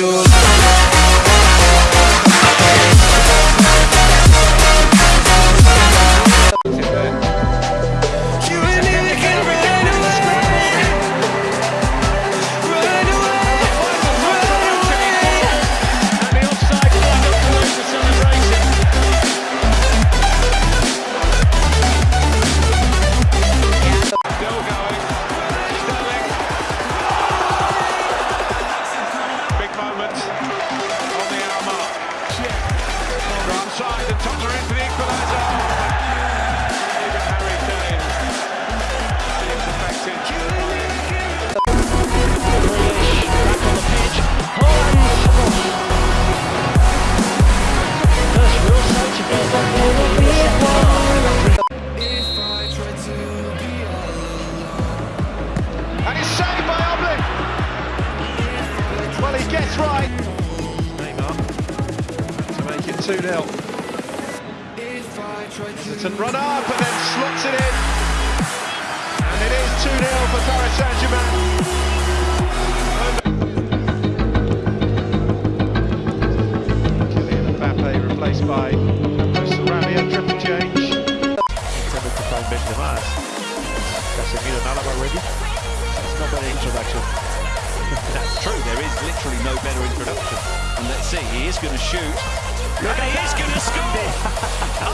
You? Everton run up and then slots it in. And it is 2 0 for Paris Saint Germain. Kylian Mbappe replaced by Sarabia, triple change. intended to find Benzema. Casemiro and Alaba ready. It's not better introduction. That's true. There is literally no better introduction. And let's see, he is going to shoot. Look And he is going to score.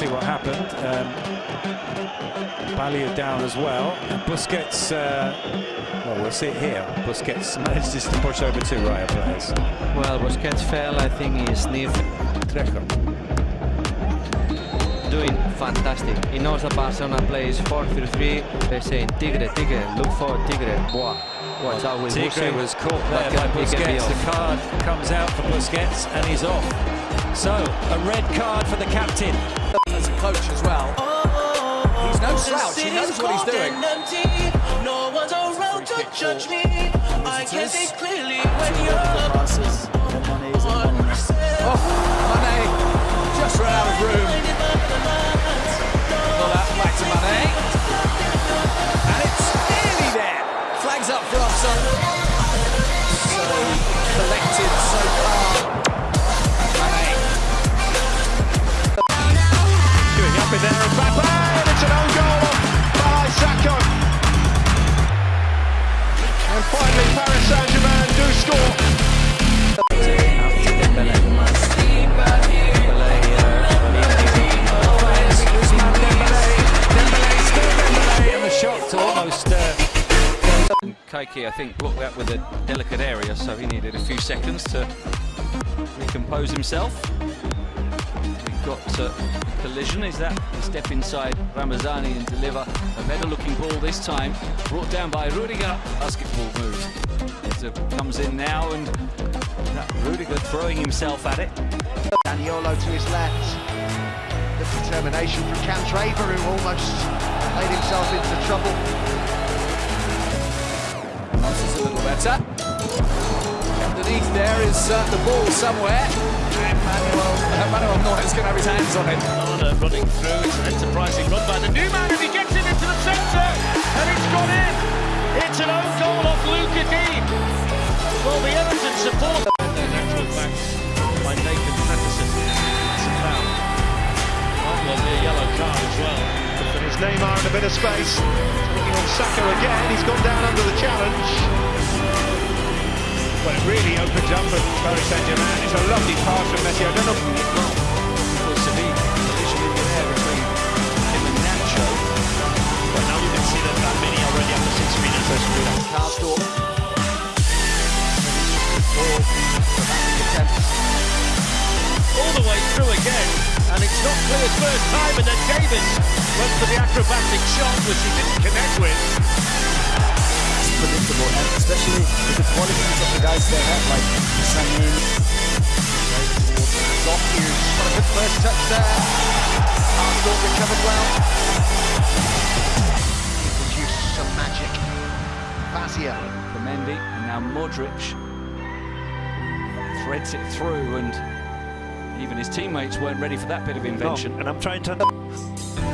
see what happened. Um, Balia down as well. And Busquets, uh, well, we'll see it here. Busquets manages to push over two Raya players. Well, Busquets fell, I think he sniffed. Trejo. Doing fantastic. He knows that Barcelona plays 4-3-3. They're saying, Tigre, Tigre, look for Tigre. Boah, watch out with Tigre Busquets. was caught That there by can- he can be Busquets. The card comes out for Busquets and he's off. So, a red card for the captain. Coach as well. Oh, he's no slouch. He knows what he's doing. No one's around to judge me. I can see clearly when you're Oh, Mane just ran out of room. I think, blocked that with a delicate area, so he needed a few seconds to recompose himself. We've got uh, collision. Is that to step inside Ramazani and deliver a better looking ball this time? Brought down by Rudiger. Basketball move. It comes in now, and Rudiger throwing himself at it. Daniolo to his left. The determination from Cam who almost made himself into trouble. Is a little better. Underneath there is uh, the ball somewhere. And Manuel, uh, Manuel Neuer's going to have his hands on it. Lana running through, it's an enterprising run by the new man, and he gets it into the centre, and it's gone in. It's an own goal off Lucas Digne. Well, the Everton support. Natural back by Nathan Neymar in a bit of space. Looking on Saka again, he's gone down under the challenge. Well, it really opens up for Paris Saint-Germain. It's a lovely pass from Messi. I don't know. Was to be collision in the air between him and Nacho. But now you can see that that many already after six minutes. Karsdorp. All not clear first time, and then Davis went for the acrobatic shot, which he didn't connect with. predictable, and especially with the qualities of the guys they have, like Sané, Goff Hughes got a good first touch there. Arsenal recovered well. Produce some magic. Fazia. for Mendy, and now Modric threads it through, and even his teammates weren't ready for that bit of invention. and I'm trying to.